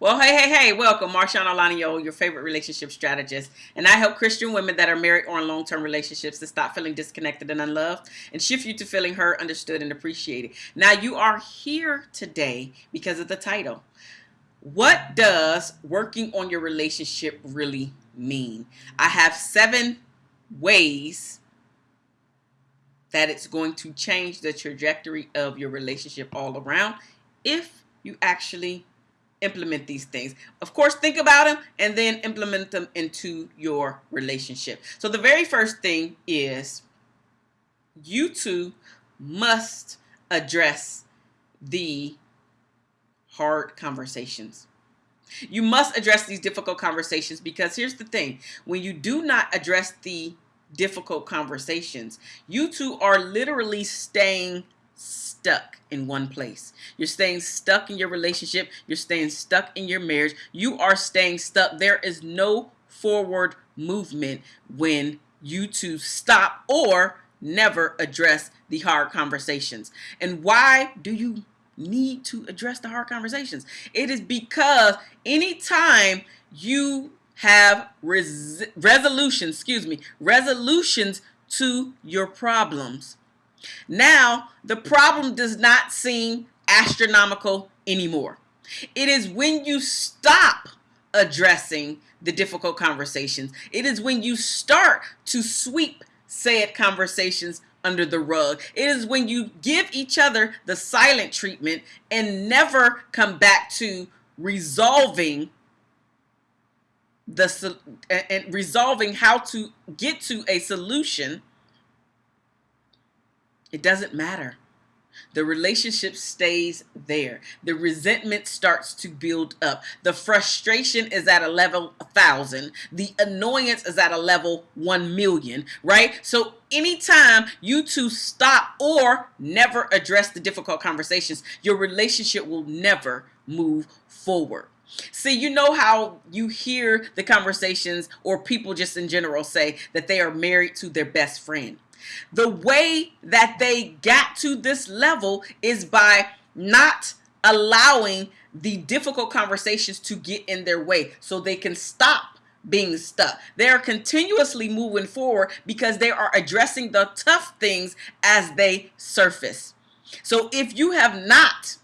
Well, hey, hey, hey, welcome. Marshawn Olanio, your favorite relationship strategist. And I help Christian women that are married or in long term relationships to stop feeling disconnected and unloved and shift you to feeling heard, understood, and appreciated. Now, you are here today because of the title. What does working on your relationship really mean? I have seven ways that it's going to change the trajectory of your relationship all around if you actually implement these things. Of course, think about them and then implement them into your relationship. So the very first thing is you two must address the hard conversations. You must address these difficult conversations because here's the thing. When you do not address the difficult conversations, you two are literally staying stuck in one place. You're staying stuck in your relationship. You're staying stuck in your marriage. You are staying stuck. There is no forward movement when you two stop or never address the hard conversations. And why do you need to address the hard conversations? It is because anytime you have res resolutions, excuse me, resolutions to your problems, now, the problem does not seem astronomical anymore. It is when you stop addressing the difficult conversations. It is when you start to sweep said conversations under the rug. It is when you give each other the silent treatment and never come back to resolving the and resolving how to get to a solution it doesn't matter. The relationship stays there. The resentment starts to build up. The frustration is at a level 1,000. The annoyance is at a level 1 million, right? So anytime you two stop or never address the difficult conversations, your relationship will never move forward. See, you know how you hear the conversations or people just in general say that they are married to their best friend. The way that they got to this level is by not allowing the difficult conversations to get in their way so they can stop being stuck. They are continuously moving forward because they are addressing the tough things as they surface. So if you have not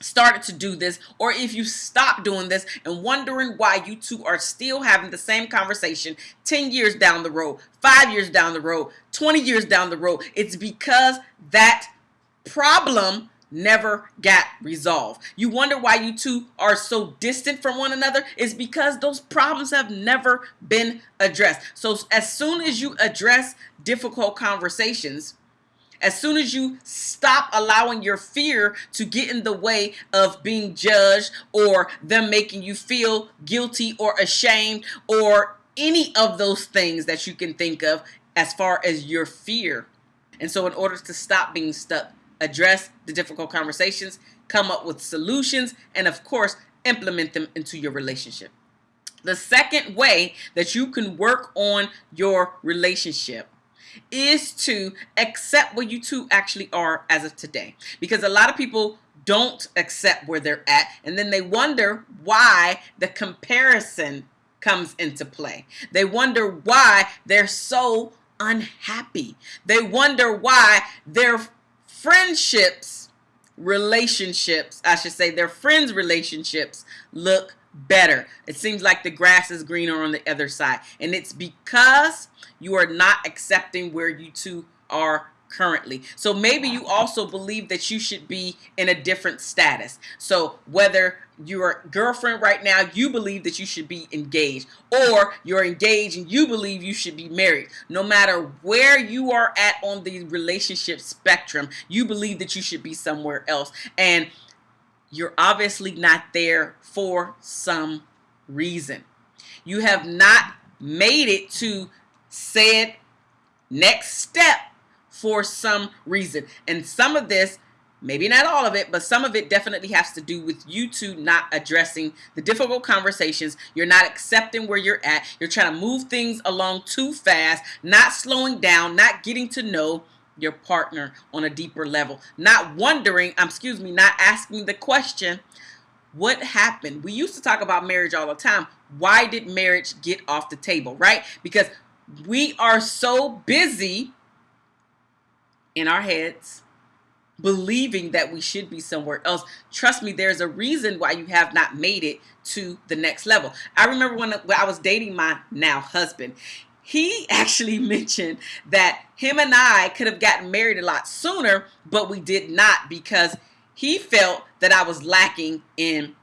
started to do this or if you stop doing this and wondering why you two are still having the same conversation 10 years down the road, 5 years down the road, 20 years down the road, it's because that problem never got resolved. You wonder why you two are so distant from one another is because those problems have never been addressed. So as soon as you address difficult conversations, as soon as you stop allowing your fear to get in the way of being judged or them making you feel guilty or ashamed or any of those things that you can think of as far as your fear. And so in order to stop being stuck, address the difficult conversations, come up with solutions, and of course, implement them into your relationship. The second way that you can work on your relationship is to accept where you two actually are as of today. Because a lot of people don't accept where they're at and then they wonder why the comparison comes into play. They wonder why they're so unhappy. They wonder why their friendships, relationships, I should say their friends' relationships look better. It seems like the grass is greener on the other side. And it's because you are not accepting where you two are currently. So maybe you also believe that you should be in a different status. So whether you're girlfriend right now, you believe that you should be engaged or you're engaged and you believe you should be married. No matter where you are at on the relationship spectrum, you believe that you should be somewhere else. And you're obviously not there for some reason. You have not made it to said next step for some reason. And some of this, maybe not all of it, but some of it definitely has to do with you two not addressing the difficult conversations. You're not accepting where you're at. You're trying to move things along too fast, not slowing down, not getting to know your partner on a deeper level. Not wondering, um, excuse me, not asking the question, What happened? We used to talk about marriage all the time. Why did marriage get off the table, right? Because we are so busy in our heads believing that we should be somewhere else. Trust me, there's a reason why you have not made it to the next level. I remember when, when I was dating my now husband, he actually mentioned that him and I could have gotten married a lot sooner, but we did not because he felt that I was lacking in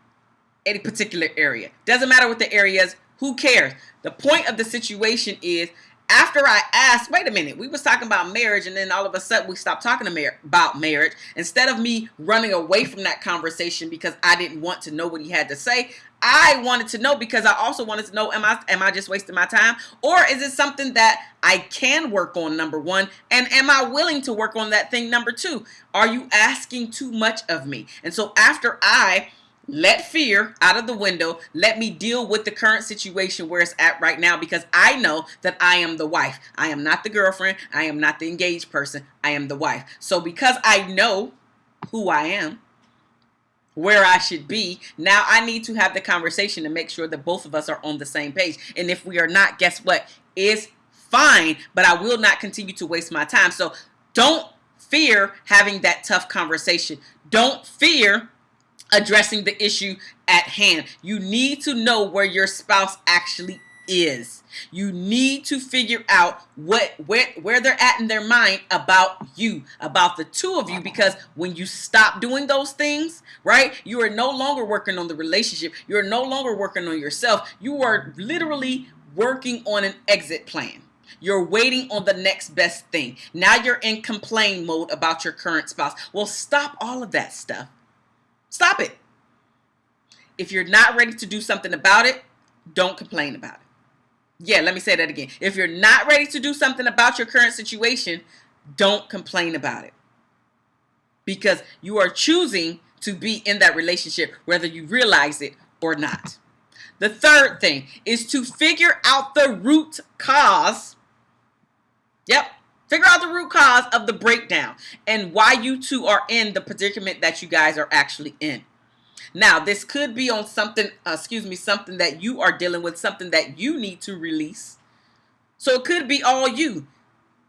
any particular area. Doesn't matter what the area is, who cares? The point of the situation is after I asked, wait a minute, we was talking about marriage and then all of a sudden we stopped talking about marriage. Instead of me running away from that conversation because I didn't want to know what he had to say, I wanted to know because I also wanted to know, am I, am I just wasting my time? Or is it something that I can work on, number one? And am I willing to work on that thing, number two? Are you asking too much of me? And so after I let fear out of the window. Let me deal with the current situation where it's at right now because I know that I am the wife. I am not the girlfriend. I am not the engaged person. I am the wife. So because I know who I am, where I should be, now I need to have the conversation to make sure that both of us are on the same page. And if we are not, guess what? It's fine, but I will not continue to waste my time. So don't fear having that tough conversation. Don't fear addressing the issue at hand. You need to know where your spouse actually is. You need to figure out what where where they're at in their mind about you, about the two of you because when you stop doing those things, right? You are no longer working on the relationship. You're no longer working on yourself. You are literally working on an exit plan. You're waiting on the next best thing. Now you're in complain mode about your current spouse. Well, stop all of that stuff Stop it. If you're not ready to do something about it, don't complain about it. Yeah, let me say that again. If you're not ready to do something about your current situation, don't complain about it. Because you are choosing to be in that relationship whether you realize it or not. The third thing is to figure out the root cause. Yep, Figure out the root cause of the breakdown and why you two are in the predicament that you guys are actually in. Now, this could be on something, uh, excuse me, something that you are dealing with, something that you need to release. So it could be all you,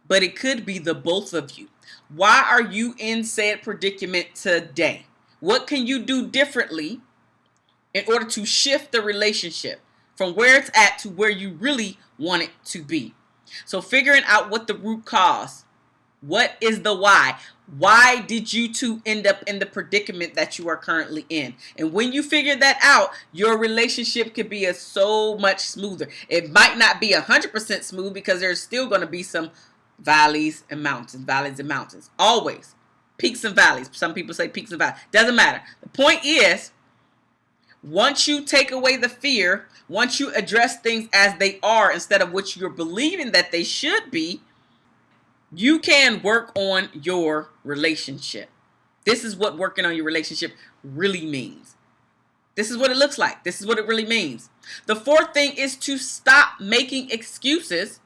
but it could be the both of you. Why are you in said predicament today? What can you do differently in order to shift the relationship from where it's at to where you really want it to be? So figuring out what the root cause, what is the why? Why did you two end up in the predicament that you are currently in? And when you figure that out, your relationship could be a so much smoother. It might not be 100% smooth because there's still going to be some valleys and mountains, valleys and mountains. Always. Peaks and valleys. Some people say peaks and valleys. Doesn't matter. The point is, once you take away the fear, once you address things as they are instead of what you're believing that they should be, you can work on your relationship. This is what working on your relationship really means. This is what it looks like. This is what it really means. The fourth thing is to stop making excuses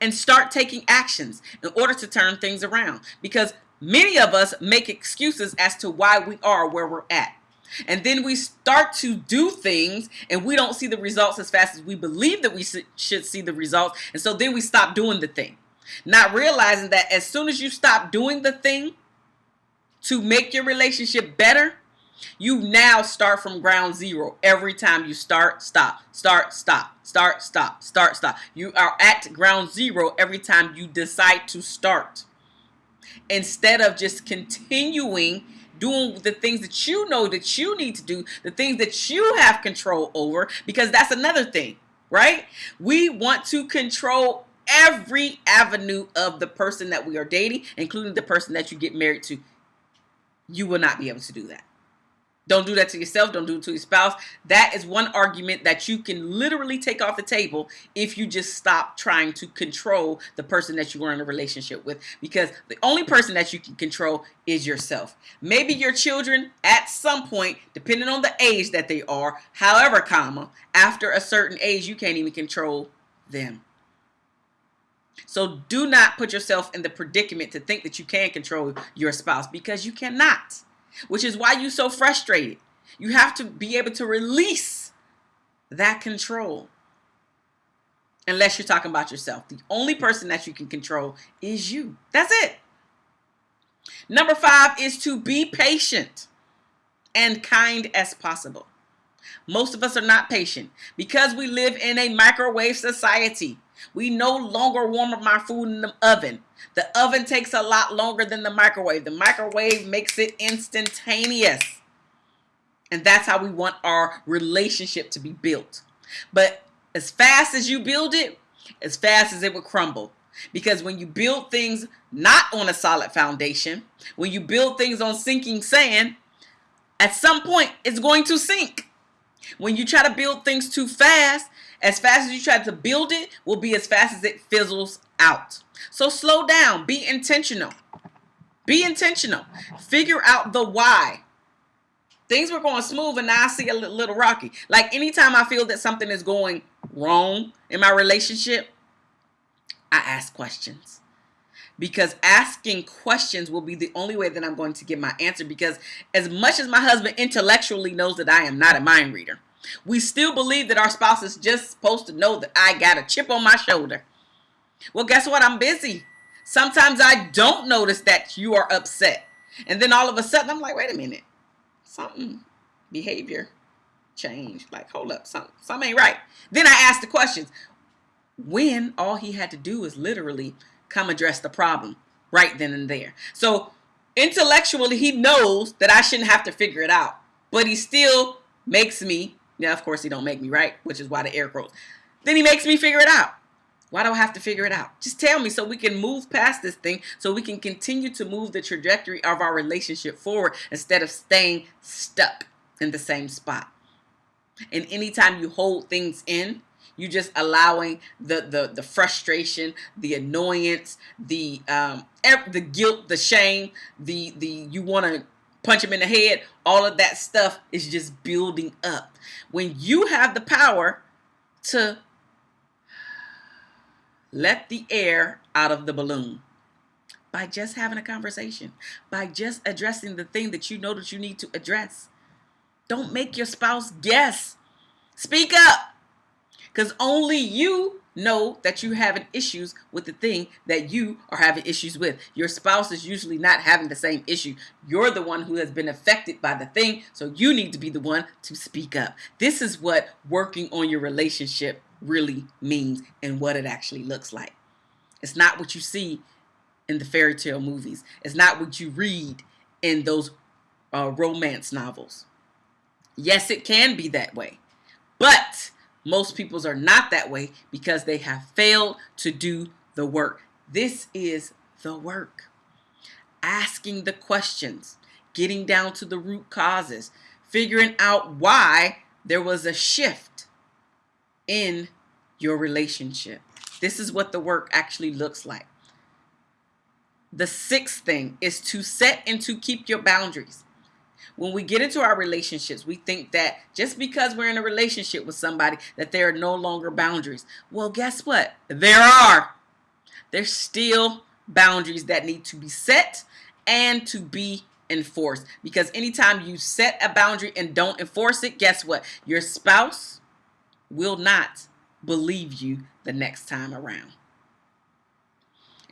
and start taking actions in order to turn things around. Because many of us make excuses as to why we are where we're at. And then we start to do things and we don't see the results as fast as we believe that we should see the results. And so then we stop doing the thing. Not realizing that as soon as you stop doing the thing to make your relationship better, you now start from ground zero. Every time you start, stop, start, stop, start, stop, start, stop. You are at ground zero every time you decide to start. Instead of just continuing doing the things that you know that you need to do, the things that you have control over, because that's another thing, right? We want to control every avenue of the person that we are dating, including the person that you get married to. You will not be able to do that. Don't do that to yourself. Don't do it to your spouse. That is one argument that you can literally take off the table if you just stop trying to control the person that you are in a relationship with. Because the only person that you can control is yourself. Maybe your children at some point, depending on the age that they are, however, comma, after a certain age, you can't even control them. So do not put yourself in the predicament to think that you can control your spouse because you cannot which is why you're so frustrated. You have to be able to release that control. Unless you're talking about yourself. The only person that you can control is you. That's it. Number five is to be patient and kind as possible. Most of us are not patient because we live in a microwave society. We no longer warm up my food in the oven. The oven takes a lot longer than the microwave. The microwave makes it instantaneous. And that's how we want our relationship to be built. But as fast as you build it, as fast as it will crumble. Because when you build things not on a solid foundation, when you build things on sinking sand, at some point it's going to sink. When you try to build things too fast, as fast as you try to build it will be as fast as it fizzles out. So slow down, be intentional. Be intentional. Figure out the why. Things were going smooth and now I see a little rocky. Like anytime I feel that something is going wrong in my relationship, I ask questions. Because asking questions will be the only way that I'm going to get my answer. Because as much as my husband intellectually knows that I am not a mind reader, we still believe that our spouse is just supposed to know that I got a chip on my shoulder. Well, guess what? I'm busy. Sometimes I don't notice that you are upset. And then all of a sudden, I'm like, wait a minute. Something, behavior change. Like, hold up, something, something ain't right. Then I ask the questions. When all he had to do is literally come address the problem right then and there. So intellectually, he knows that I shouldn't have to figure it out. But he still makes me now, of course, he don't make me right, which is why the air quotes. Then he makes me figure it out. Why do I have to figure it out? Just tell me so we can move past this thing, so we can continue to move the trajectory of our relationship forward instead of staying stuck in the same spot. And anytime you hold things in, you just allowing the the the frustration, the annoyance, the um the guilt, the shame, the the you want to punch him in the head, all of that stuff is just building up. When you have the power to let the air out of the balloon by just having a conversation, by just addressing the thing that you know that you need to address. Don't make your spouse guess. Speak up. Because only you know that you're having issues with the thing that you are having issues with. Your spouse is usually not having the same issue. You're the one who has been affected by the thing, so you need to be the one to speak up. This is what working on your relationship really means and what it actually looks like. It's not what you see in the fairy tale movies. It's not what you read in those uh, romance novels. Yes, it can be that way. But most peoples are not that way because they have failed to do the work. This is the work. Asking the questions, getting down to the root causes, figuring out why there was a shift in your relationship. This is what the work actually looks like. The sixth thing is to set and to keep your boundaries. When we get into our relationships, we think that just because we're in a relationship with somebody that there are no longer boundaries. Well, guess what? There are. There's still boundaries that need to be set and to be enforced. Because anytime you set a boundary and don't enforce it, guess what? Your spouse will not believe you the next time around.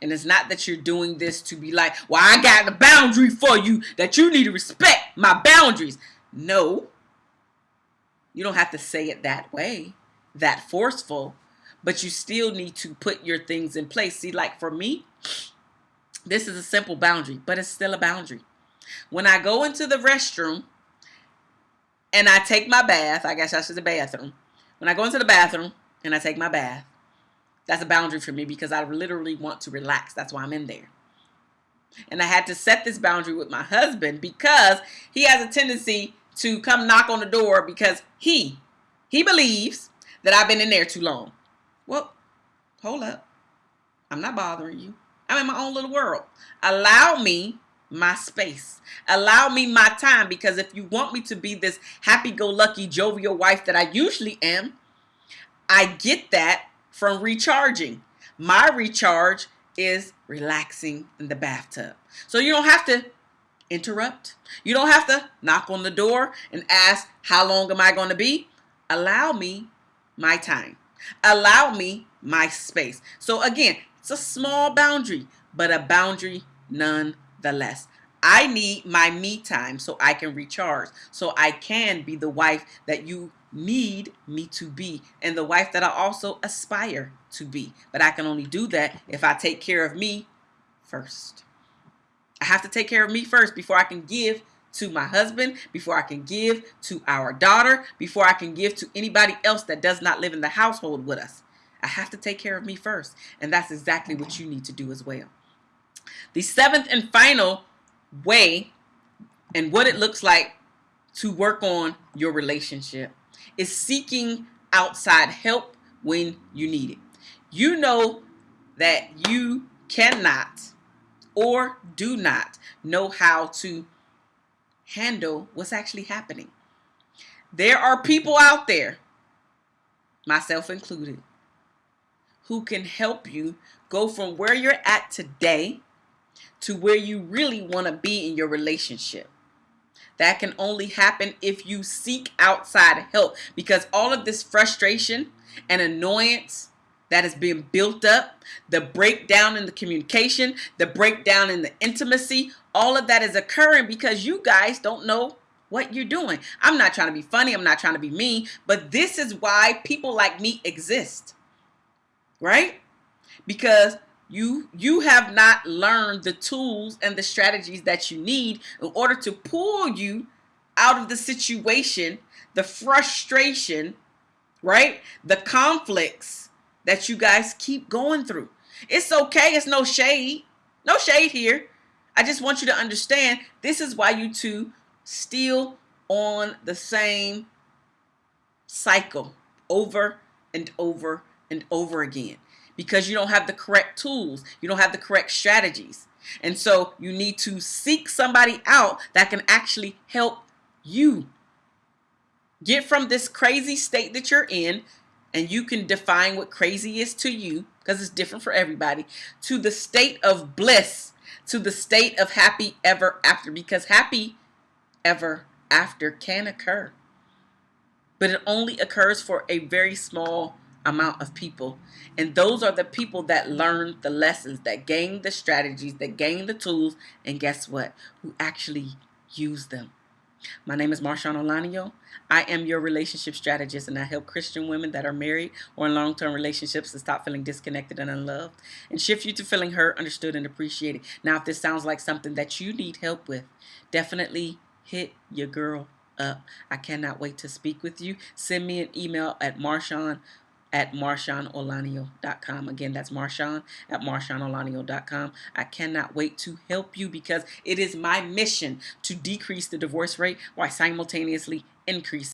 And it's not that you're doing this to be like, well, I got a boundary for you that you need to respect my boundaries. No. You don't have to say it that way, that forceful, but you still need to put your things in place. See, like for me, this is a simple boundary, but it's still a boundary. When I go into the restroom and I take my bath, I guess that's the bathroom. When I go into the bathroom and I take my bath, that's a boundary for me because I literally want to relax. That's why I'm in there. And I had to set this boundary with my husband because he has a tendency to come knock on the door because he, he believes that I've been in there too long. Well, hold up. I'm not bothering you. I'm in my own little world. Allow me my space. Allow me my time because if you want me to be this happy-go-lucky, jovial wife that I usually am, I get that from recharging. My recharge is relaxing in the bathtub. So you don't have to interrupt. You don't have to knock on the door and ask, How long am I going to be? Allow me my time. Allow me my space. So, again, it's a small boundary, but a boundary nonetheless. I need my me time so I can recharge, so I can be the wife that you need me to be, and the wife that I also aspire to be. But I can only do that if I take care of me first. I have to take care of me first before I can give to my husband, before I can give to our daughter, before I can give to anybody else that does not live in the household with us. I have to take care of me first. And that's exactly what you need to do as well. The seventh and final way and what it looks like to work on your relationship is seeking outside help when you need it. You know that you cannot or do not know how to handle what's actually happening. There are people out there, myself included, who can help you go from where you're at today to where you really want to be in your relationship. That can only happen if you seek outside help because all of this frustration and annoyance that is being built up, the breakdown in the communication, the breakdown in the intimacy, all of that is occurring because you guys don't know what you're doing. I'm not trying to be funny, I'm not trying to be mean, but this is why people like me exist. Right? Because you you have not learned the tools and the strategies that you need in order to pull you out of the situation, the frustration, right? The conflicts that you guys keep going through. It's okay. It's no shade. No shade here. I just want you to understand this is why you two still on the same cycle over and over and over again because you don't have the correct tools. You don't have the correct strategies. And so you need to seek somebody out that can actually help you get from this crazy state that you're in and you can define what crazy is to you because it's different for everybody to the state of bliss to the state of happy ever after because happy ever after can occur but it only occurs for a very small amount of people and those are the people that learn the lessons that gain the strategies that gain the tools and guess what who actually use them my name is Marshawn Olanio. I am your relationship strategist and I help Christian women that are married or in long-term relationships to stop feeling disconnected and unloved and shift you to feeling heard, understood, and appreciated. Now, if this sounds like something that you need help with, definitely hit your girl up. I cannot wait to speak with you. Send me an email at Marshawn at marshawnolanio.com. Again, that's Marshawn at marshawnolanio.com. I cannot wait to help you because it is my mission to decrease the divorce rate while simultaneously increase